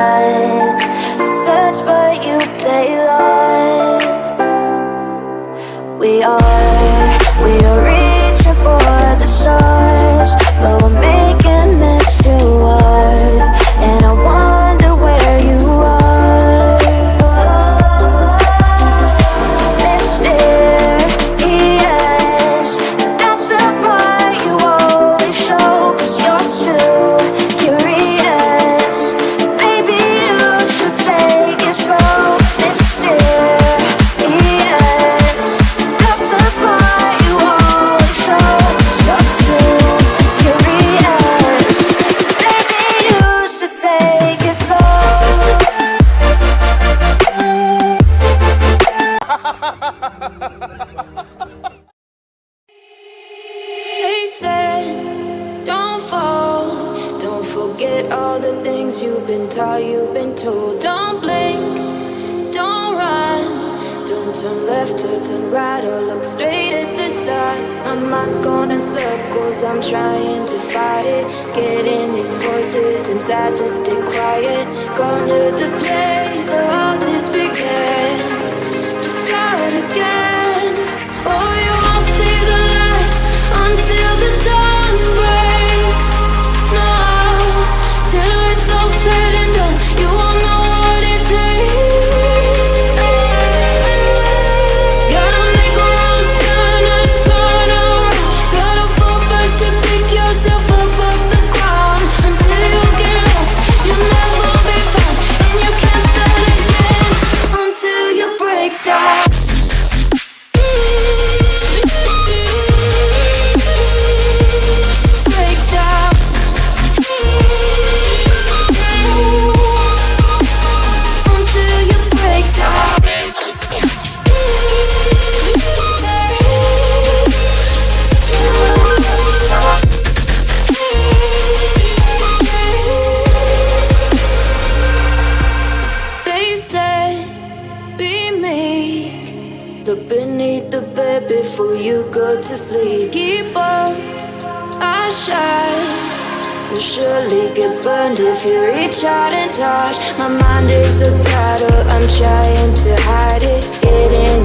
lies Search for been told Don't blink, don't run Don't turn left or turn right Or look straight at the sun. My mind's gone in circles I'm trying to fight it. Getting these voices inside to stay quiet. Going to the place where all this began. Just start again. Look beneath the bed before you go to sleep. Keep on, I shine You'll surely get burned if you reach out and touch. My mind is a battle, I'm trying to hide it It ain't